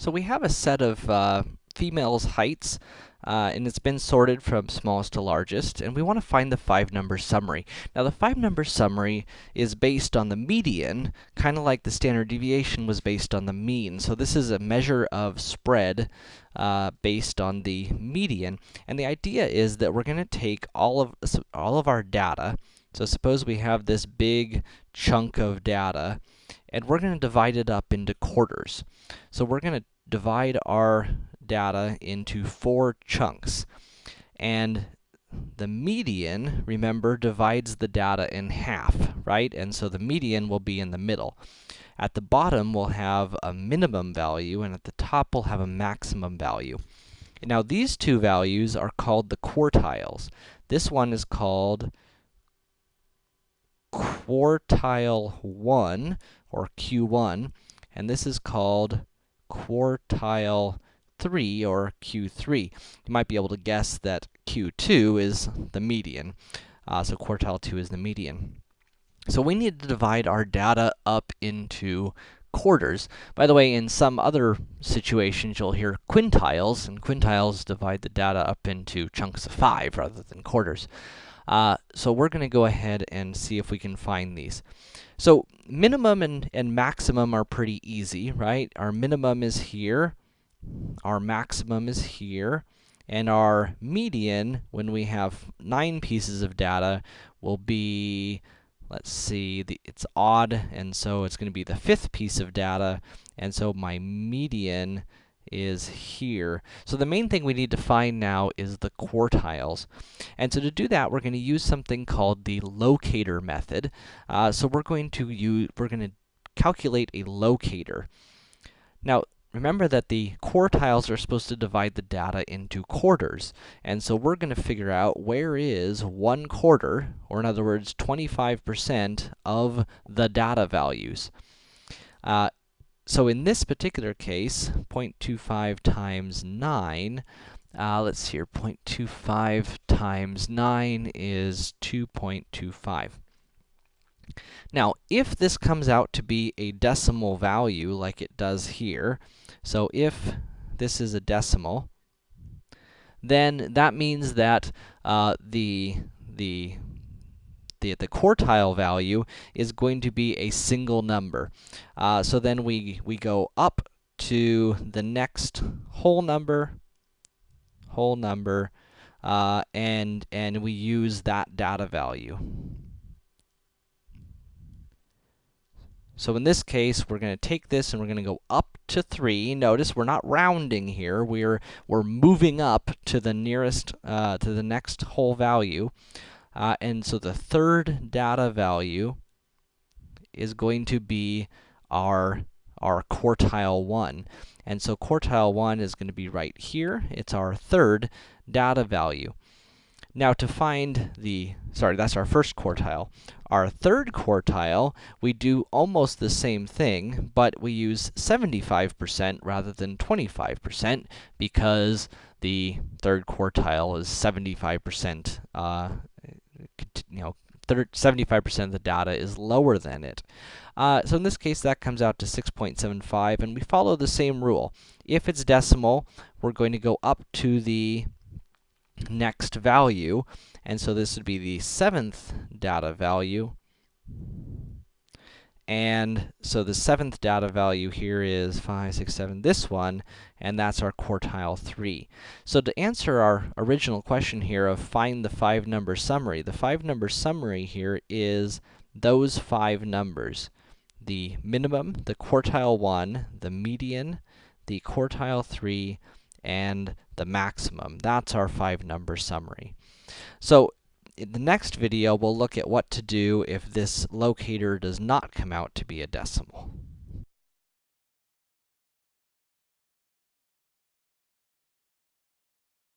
So we have a set of uh, females' heights, uh, and it's been sorted from smallest to largest, and we want to find the five-number summary. Now, the five-number summary is based on the median, kind of like the standard deviation was based on the mean. So this is a measure of spread uh, based on the median, and the idea is that we're going to take all of all of our data. So suppose we have this big chunk of data, and we're going to divide it up into quarters. So we're going to divide our data into four chunks. And the median, remember, divides the data in half, right? And so the median will be in the middle. At the bottom, we'll have a minimum value, and at the top, we'll have a maximum value. Now, these two values are called the quartiles. This one is called quartile 1, or Q1, and this is called quartile 3, or Q3. You might be able to guess that Q2 is the median. Uh, so quartile 2 is the median. So we need to divide our data up into quarters. By the way, in some other situations, you'll hear quintiles, and quintiles divide the data up into chunks of 5 rather than quarters. Uh, so we're going to go ahead and see if we can find these. So minimum and, and maximum are pretty easy, right? Our minimum is here, our maximum is here, and our median, when we have 9 pieces of data, will be, let's see, the, it's odd, and so it's going to be the fifth piece of data, and so my median is here. So the main thing we need to find now is the quartiles. And so to do that, we're going to use something called the locator method. Uh, so we're going to use, we're going to calculate a locator. Now, remember that the quartiles are supposed to divide the data into quarters. And so we're going to figure out where is one quarter, or in other words, 25% of the data values. Uh, so in this particular case, 0.25 times 9, uh, let's see here, 0.25 times 9 is 2.25. Now, if this comes out to be a decimal value like it does here, so if this is a decimal, then that means that uh, the, the the, the quartile value is going to be a single number. Uh, so then we, we go up to the next whole number, whole number, uh, and, and we use that data value. So in this case, we're going to take this and we're going to go up to 3. Notice we're not rounding here. We're, we're moving up to the nearest, uh, to the next whole value. Uh, and so the third data value is going to be our, our quartile 1. And so quartile 1 is going to be right here. It's our third data value. Now to find the, sorry, that's our first quartile. Our third quartile, we do almost the same thing, but we use 75% rather than 25% because the third quartile is 75% uh, you know, 75% of the data is lower than it. Uh, so in this case, that comes out to 6.75, and we follow the same rule. If it's decimal, we're going to go up to the next value, and so this would be the seventh data value. And so the seventh data value here is 5, 6, 7, this one, and that's our quartile 3. So to answer our original question here of find the five-number summary, the five-number summary here is those five numbers. The minimum, the quartile 1, the median, the quartile 3, and the maximum. That's our five-number summary. So in the next video, we'll look at what to do if this locator does not come out to be a decimal.